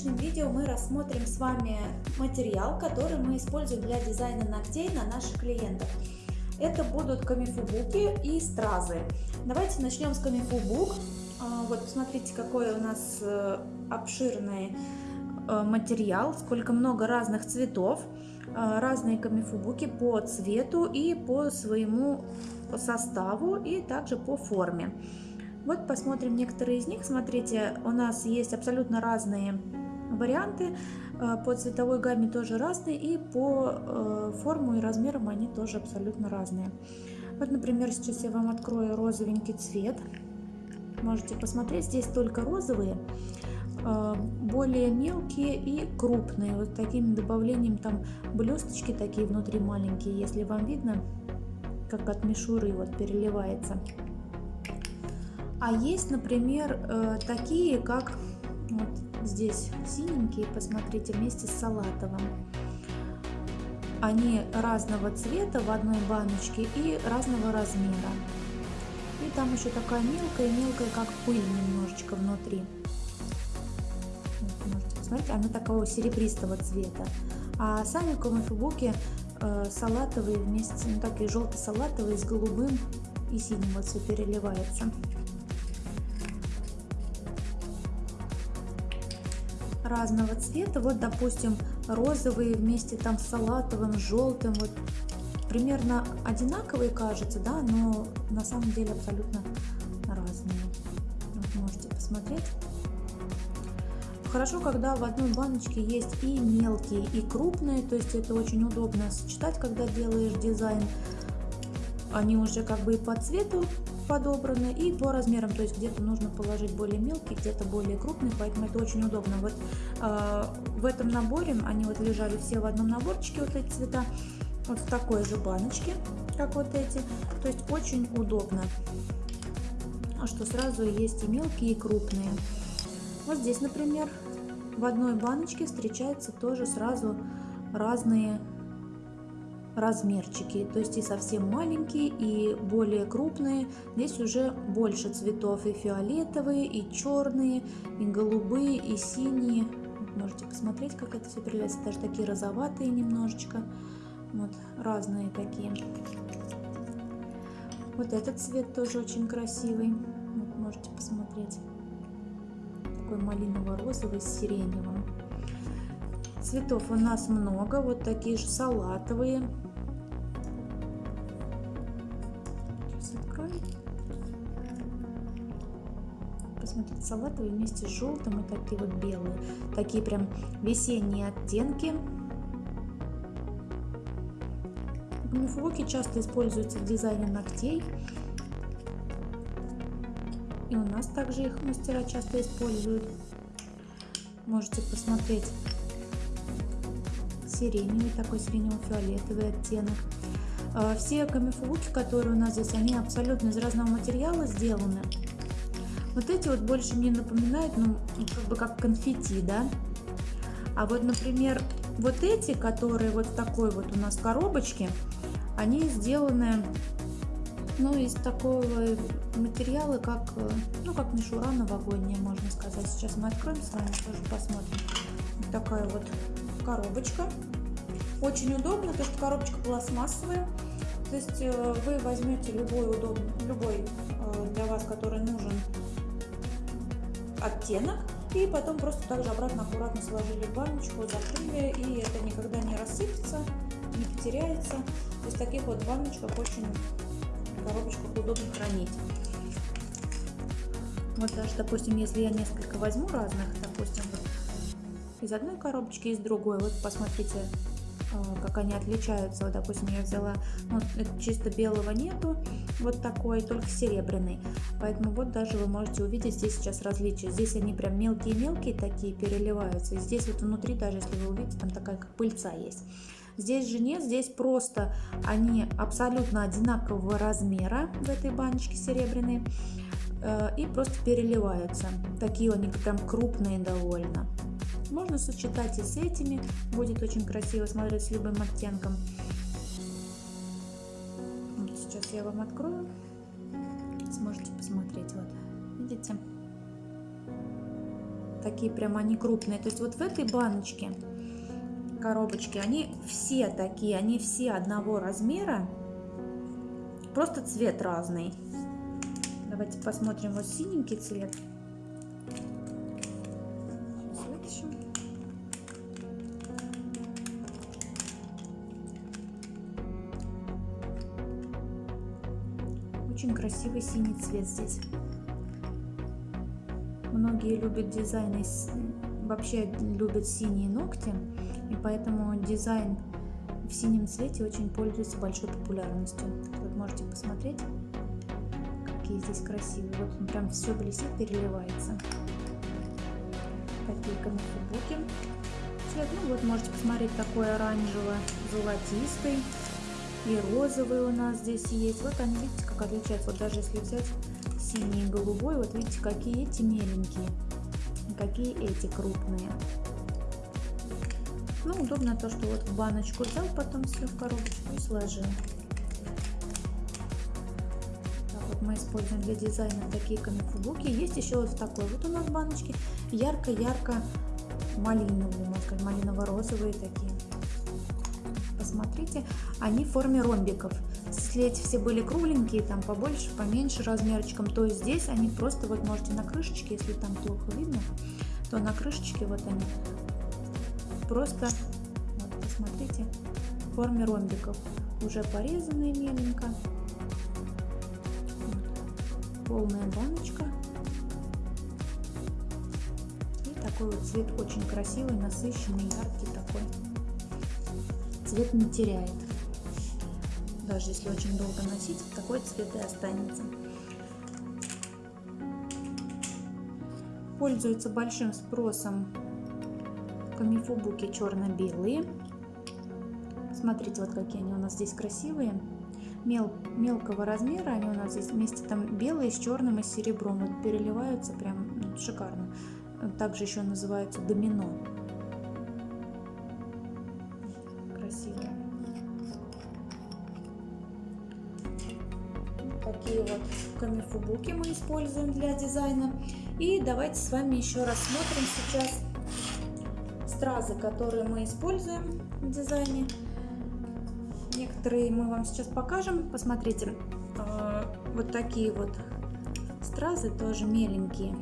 сегодняшнем видео мы рассмотрим с вами материал, который мы используем для дизайна ногтей на наших клиентов. Это будут камифубуки и стразы. Давайте начнем с камифубук. А, вот посмотрите, какой у нас э, обширный э, материал, сколько много разных цветов. А, разные камифубуки по цвету и по своему составу и также по форме. Вот посмотрим некоторые из них. Смотрите, у нас есть абсолютно разные варианты. Э, по цветовой гамме тоже разные. И по э, форму и размерам они тоже абсолютно разные. Вот, например, сейчас я вам открою розовенький цвет. Можете посмотреть, здесь только розовые, э, более мелкие и крупные. Вот таким добавлением там блесточки такие внутри маленькие, если вам видно, как от мишуры вот переливается. А есть, например, такие, как здесь синенькие, посмотрите, вместе с салатовым. Они разного цвета в одной баночке и разного размера. И там еще такая мелкая-мелкая, как пыль немножечко внутри. Вот, можете посмотреть, она такого серебристого цвета. А сами комофибуки э, салатовые вместе, ну такие желто-салатовые с голубым и синим вот все переливается. Разного цвета. Вот, допустим, розовые вместе там с салатовым, желтым. Вот примерно одинаковые кажутся, да, но на самом деле абсолютно разные. Вот можете посмотреть. Хорошо, когда в одной баночке есть и мелкие, и крупные, то есть это очень удобно сочетать, когда делаешь дизайн. Они уже как бы и по цвету подобраны и по размерам, то есть где-то нужно положить более мелкий, где-то более крупный, поэтому это очень удобно. Вот э, в этом наборе, они вот лежали все в одном наборчике, вот эти цвета, вот в такой же баночке, как вот эти, то есть очень удобно, что сразу есть и мелкие, и крупные. Вот здесь, например, в одной баночке встречаются тоже сразу разные размерчики, то есть и совсем маленькие, и более крупные. Здесь уже больше цветов, и фиолетовые, и черные, и голубые, и синие. Можете посмотреть, как это все переливается, даже такие розоватые немножечко. Вот, разные такие. Вот этот цвет тоже очень красивый. Вот, можете посмотреть. Такой малиново-розовый с сиреневым. Цветов у нас много, вот такие же салатовые. Сейчас. Посмотрите, салатовые вместе с желтым и такие вот белые. Такие прям весенние оттенки. Гумифлоки часто используются в дизайне ногтей. И у нас также их мастера часто используют. Можете посмотреть сиреневый, такой сиренево-фиолетовый оттенок. А, все камифлуки, которые у нас здесь, они абсолютно из разного материала сделаны. Вот эти вот больше мне напоминают, ну, как бы как конфетти, да. А вот, например, вот эти, которые вот в такой вот у нас коробочке, они сделаны, ну, из такого материала, как, ну, как мишура новогодняя, можно сказать. Сейчас мы откроем с вами, тоже посмотрим. Вот такая вот коробочка. Очень удобно, то что коробочка пластмассовая. То есть э, вы возьмете любой удобный, любой э, для вас, который нужен оттенок, и потом просто также обратно аккуратно сложили в баночку, закрыли, и это никогда не рассыпется, не потеряется. То есть таких вот баночках очень коробочках удобно хранить. Вот даже, допустим, если я несколько возьму разных, допустим, вот из одной коробочки, из другой. Вот посмотрите, э, как они отличаются. Вот, допустим, я взяла, ну, чисто белого нету, вот такой, только серебряный. Поэтому вот даже вы можете увидеть здесь сейчас различия. Здесь они прям мелкие-мелкие такие переливаются. И здесь вот внутри, даже если вы увидите, там такая как пыльца есть. Здесь же нет, здесь просто они абсолютно одинакового размера в этой баночке серебряной э, и просто переливаются. Такие они прям крупные довольно. Можно сочетать и с этими, будет очень красиво смотреть с любым оттенком. Вот сейчас я вам открою, сможете посмотреть. Вот, видите? такие прям они крупные. То есть вот в этой баночке, коробочки, они все такие, они все одного размера, просто цвет разный. Давайте посмотрим вот синенький цвет. Красивый синий цвет здесь. Многие любят дизайны, вообще любят синие ногти, и поэтому дизайн в синем цвете очень пользуется большой популярностью. Вот можете посмотреть, какие здесь красивые. Вот он прям все блестит, переливается. Такие камифубуки. Цвет, ну вот можете посмотреть, такой оранжево-золотистый. И розовый у нас здесь есть. Вот они, видите, как отличаются. Вот даже если взять синий и голубой, вот видите, какие эти меленькие, какие эти крупные. Ну, удобно то, что вот в баночку взял, потом все в коробочку и сложил. Так вот мы используем для дизайна такие камифубуки. Есть еще вот в такой вот у нас баночке ярко-ярко малиновые, можно сказать, малиново-розовые такие посмотрите, они в форме ромбиков. Если эти все были кругленькие, там побольше, поменьше размерчиком, то здесь они просто, вот можете на крышечке, если там плохо видно, то на крышечке вот они просто, вот, посмотрите, в форме ромбиков. Уже порезанные меленько. Вот. Полная баночка. И такой вот цвет очень красивый, насыщенный, яркий такой цвет не теряет. Даже если очень долго носить, такой цвет и останется. Пользуются большим спросом камифубуки черно-белые. Смотрите, вот какие они у нас здесь красивые. Мел, мелкого размера, они у нас здесь вместе там белые с черным и серебром. Вот переливаются прям ну, шикарно. Также еще называются домино. Вот камифубуки мы используем для дизайна. И давайте с вами еще рассмотрим сейчас стразы, которые мы используем в дизайне. Некоторые мы вам сейчас покажем. Посмотрите, а, вот такие вот стразы тоже меленькие.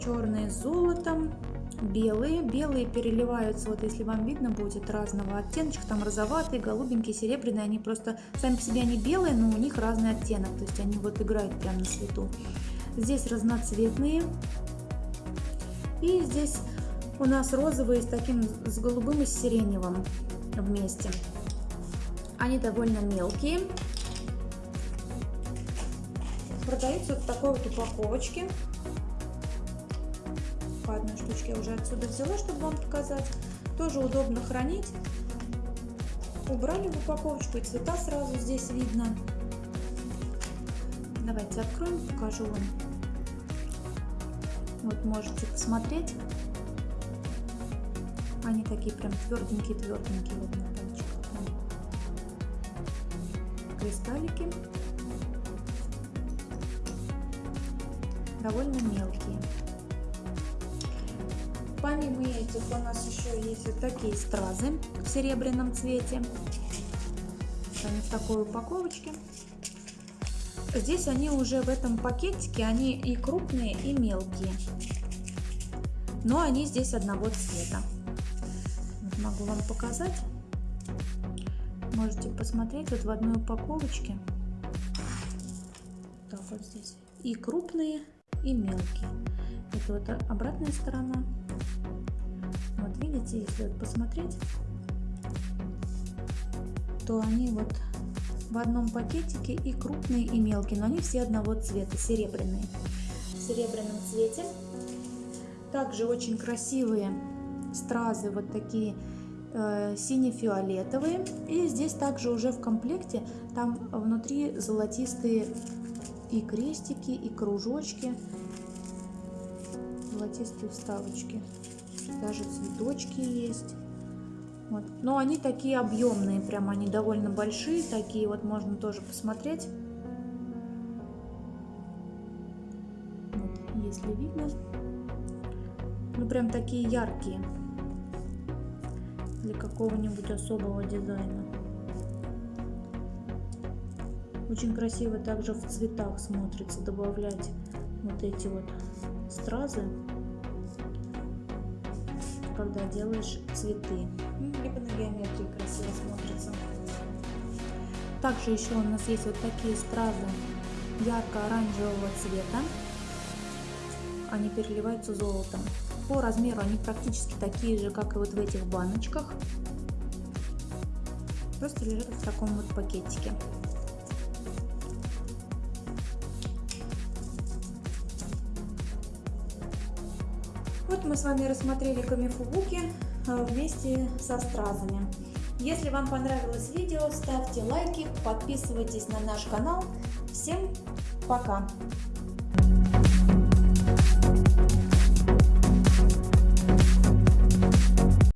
Черные с золотом, белые. Белые переливаются, вот если вам видно будет, разного оттеночка. Там розоватые, голубенькие, серебряные. Они просто, сами по себе они белые, но у них разный оттенок. То есть они вот играют прямо на свету. Здесь разноцветные. И здесь у нас розовые с таким, с голубым и с сиреневым вместе. Они довольно мелкие. Продаются в такой вот упаковочке по одной штучке я уже отсюда взяла, чтобы вам показать. Тоже удобно хранить. Убрали в упаковочку, и цвета сразу здесь видно. Давайте откроем, покажу вам. Вот можете посмотреть. Они такие прям тверденькие-тверденькие. Вот на пальчиках. Кристаллики. Довольно мелкие. Помимо этих у нас еще есть вот такие стразы в серебряном цвете. Они в такой упаковочке. Здесь они уже в этом пакетике, они и крупные, и мелкие. Но они здесь одного цвета. Вот могу вам показать. Можете посмотреть вот в одной упаковочке. Так вот здесь. И крупные, и мелкие. Это вот обратная сторона. Вот видите, если вот посмотреть, то они вот в одном пакетике и крупные, и мелкие, но они все одного цвета, серебряные. В серебряном цвете. Также очень красивые стразы, вот такие э, сине-фиолетовые. И здесь также уже в комплекте, там внутри золотистые и крестики, и кружочки, золотистые вставочки даже цветочки есть. Вот. Но они такие объемные, прям они довольно большие, такие вот можно тоже посмотреть. если видно. Ну, прям такие яркие для какого-нибудь особого дизайна. Очень красиво также в цветах смотрится добавлять вот эти вот стразы, когда делаешь цветы. Ну, либо на геометрии красиво смотрится. Также еще у нас есть вот такие стразы ярко-оранжевого цвета. Они переливаются золотом. По размеру они практически такие же, как и вот в этих баночках. Просто лежат в таком вот пакетике. Вот мы с вами рассмотрели камифубуки э, вместе со стразами. Если вам понравилось видео, ставьте лайки, подписывайтесь на наш канал. Всем пока!